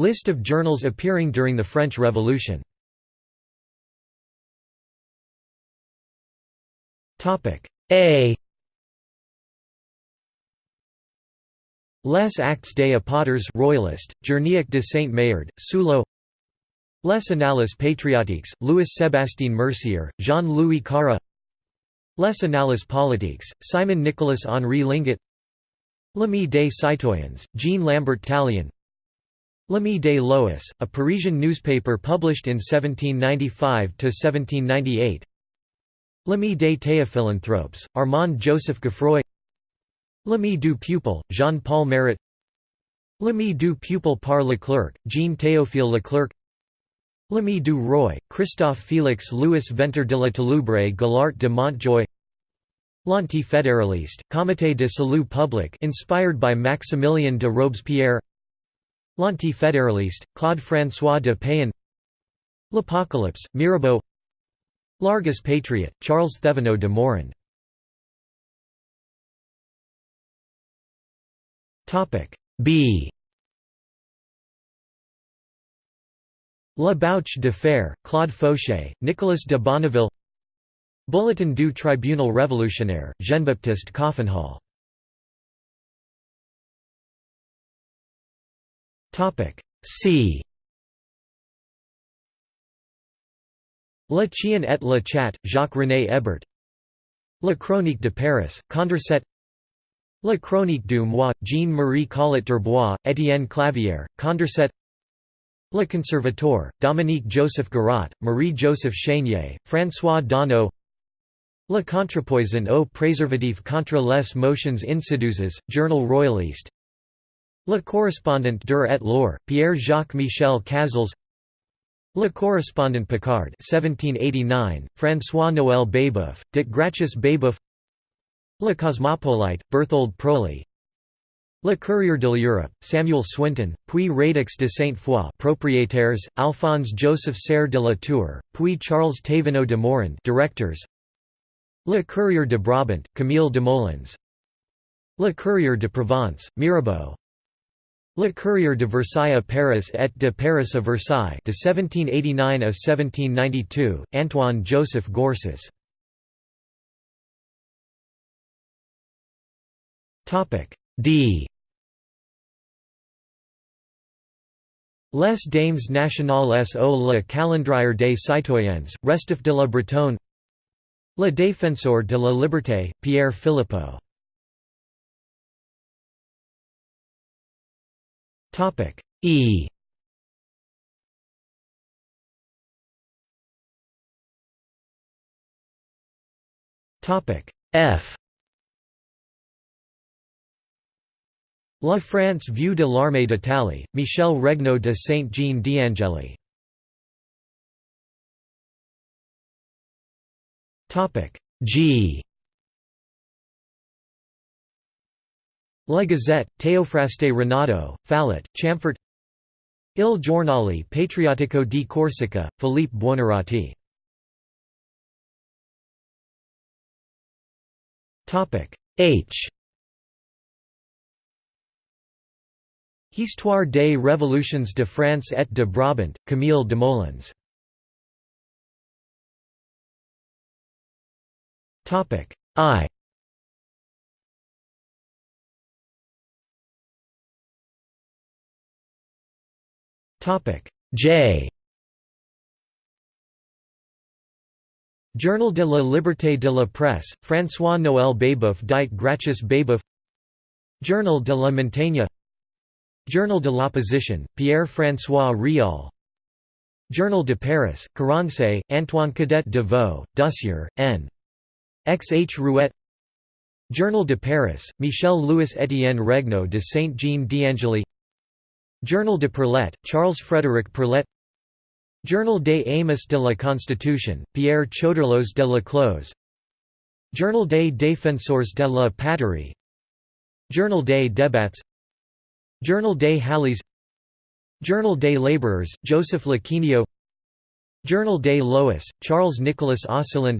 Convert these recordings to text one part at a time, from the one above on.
List of journals appearing during the French Revolution. A. Les Actes des Apôtres Royalist, Journée de Saint-Maillard, Suleau Les Annales Patriotiques, Louis-Sébastien Mercier, Jean-Louis Carra Les Annales Politiques, Simon Nicolas Henri Linguet L'Ami des Citoyens, Jean Lambert Tallien L'Ami des Lois, a Parisian newspaper published in 1795–1798 L'Ami des Théophilanthropes, Armand Joseph Guffroy L'Ami du Peuple, Jean-Paul Marat. L'Ami du Peuple par Leclerc, Jean Théophile Leclerc. L'Ami du Roi, Christophe Félix Louis Venter de la Telubre Galart de Montjoie L'Anti-Fédéraliste, Comité de Salut Public inspired by Maximilien de Robespierre L'Anti-Fédéraliste, Claude-François de Payan. L'Apocalypse, Mirabeau. L'Argus Patriot, Charles Thevenot de Morand B. La Bouche de Fer, Claude Fauchet, Nicolas de Bonneville. Bulletin du Tribunal Révolutionnaire, Jean-Baptiste Coffinhal C. Le Chien et le Chat, Jacques-René Hébert. La Chronique de Paris, Condorcet La Chronique du Mois, Jean-Marie Collot d'Herbois, Étienne Clavier, Condorcet Le Conservateur, Dominique Joseph Garat, Marie-Joseph Chénier, François Donneau Le Contrepoison au préservatif contre les motions insidieuses, Journal Royaliste Le Correspondant der et l'Or, Pierre-Jacques Michel Cazals. Le Correspondant Picard 1789, François-Noël Babeuf, Dit Gracchus Babeuf. Le Cosmopolite, Berthold Proli. Le Courrier de l'Europe, Samuel Swinton, puis Radix de Sainte-Foy propriétaires, Alphonse Joseph Serre de la Tour, puis Charles Thévenot de Morand directors. Le Courrier de Brabant, Camille Desmoulins. Le Courrier de Provence, Mirabeau Le Courrier de Versailles à Paris et de Paris à Versailles de 1789 à 1792, Antoine Joseph Gorsas D. Les Dames nationales au le calendrier des citoyens, Restif de la Bretonne. Le défenseur de la liberté, Pierre Philippeaux E. F. La France vue de l'armée d'Italie, Michel Regnault de Saint-Jean d'Angely topic. G La Gazette, Théophraste Renaudot, Fallet, Chamfort Il Giornale Patriottico di Corsica, Philippe Buonarroti. H. Histoire des révolutions de France et de Brabant, Camille Desmoulins I J. Journal de la Liberté de la Presse, François-Noël Babeuf dit Gracchus Babeuf Journal de la Montagne. Journal de l'Opposition, Pierre-François Réal Journal de Paris, Carense, Antoine Cadet de Vaux, Dussier, N. X. H. Rouet. Journal de Paris, Michel-Louis Étienne Regnault de Saint-Jean d'Angely Journal de Perlet, Charles-Frédéric Perlet Journal des Amis de la Constitution, Pierre Choderlos de Laclos Journal des Défenseurs de la Patrie. Journal des Débats. Journal des Halles. Journal des Labourers, Joseph Lequinio Journal des Lois, Charles-Nicolas Osselin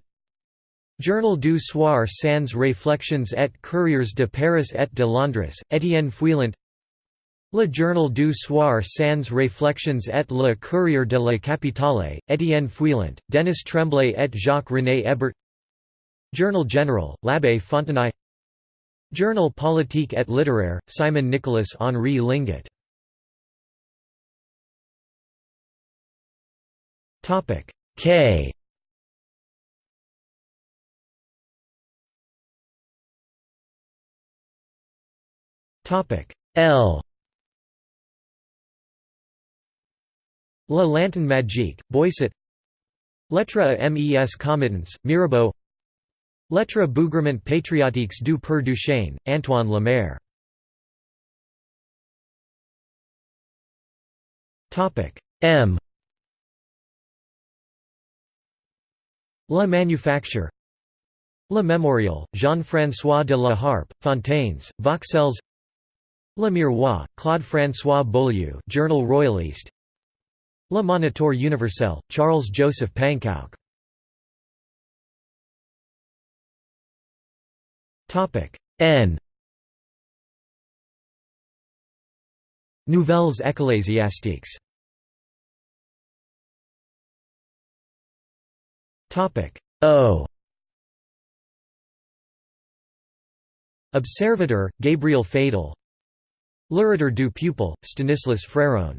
Journal du soir sans réflexions et courriers de Paris et de Londres, Étienne Feuillant Le Journal du Soir sans réflexions et le Courrier de la Capitale, Étienne Feuillant, Denis Tremblay et Jacques-René Hébert. Journal Général, l'Abbé Fontenay. Journal politique et littéraire, Simon Nicholas Henri Linguet K. L La Lanterne Magique, Boisset. Lettre à mes committants, Mirabeau. Lettre bougrement patriotiques du Père Duchesne, Antoine Lemaire. M. La Manufacture. Le Mémorial, Jean-François de la Harpe, Fontaines, Vauxelles Le Miroir, Claude-François Beaulieu Journal Royaliste Le Moniteur universel, Charles-Joseph Panckoucke N. Nouvelles ecclésiastiques. O. Observateur, Gabriel Faidal L'Orateur du Peuple, Stanislas Fréron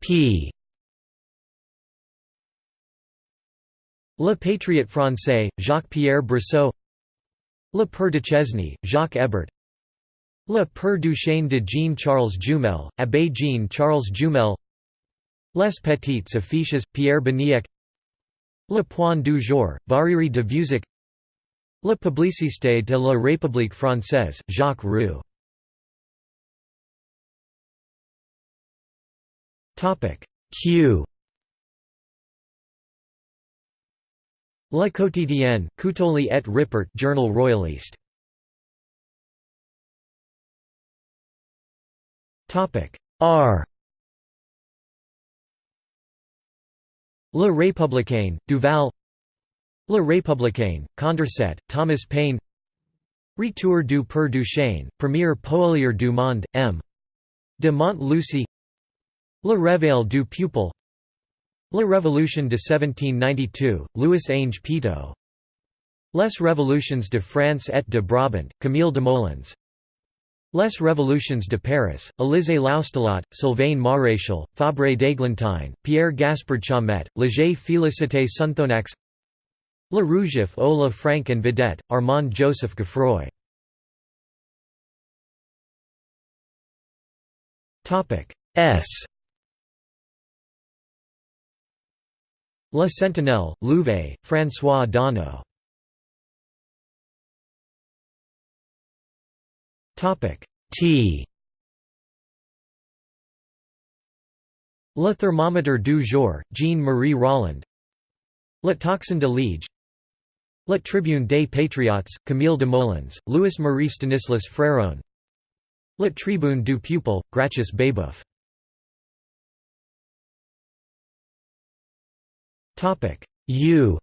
P. Le Patriote français, Jacques-Pierre Brissot. Le Père Duchesne, Jacques Hébert. Le Père Duchesne de Jean-Charles Jumel, Abbé Jean-Charles Jumel. Les Petites Affiches, Pierre Baniek Le Point du jour, Barère de Vieuzac Le Publicité de la République française, Jacques Roux Q. La Quotidienne, Coutoli et Rippert Journal Royaliste. R. Le Républicain, Duval. Le Républicain, Condorcet, Thomas Paine. Retour du Père Duchesne, Premier Poelier du Monde, M. de Montlucy Le Réveil du Peuple. La Révolution de 1792, Louis Ange Pitou Les Révolutions de France et de Brabant, Camille Desmoulins Les Révolutions de Paris, Élisée Loustalot, Sylvain Maréchal, Fabre d'Églantine, Pierre Gaspard Chaumette, Léger Félicité Sonthonax Le Rougyff au la Frank and Vedette, Armand Joseph Guffroy S La Sentinelle, Louvet, François Donneau T. Le thermomètre du jour, Jean-Marie Rolland Le Tocsin de Liege Le Tribune des Patriotes, Camille Desmoulins, Louis-Marie Stanislas Fréron Le Tribune du Peuple, Gracchus Babeuf U.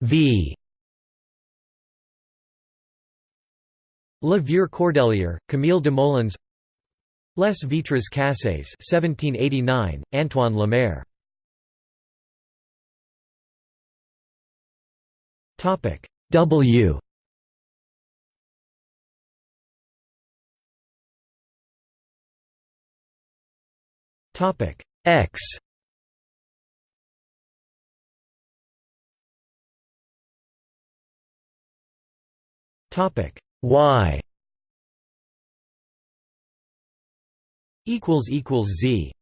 V. Le Vieux Cordelier, Camille Desmoulins Les Vitres Cassées 1789, Antoine Lemaire. W Topic. X. Topic. Y. Equals equals Z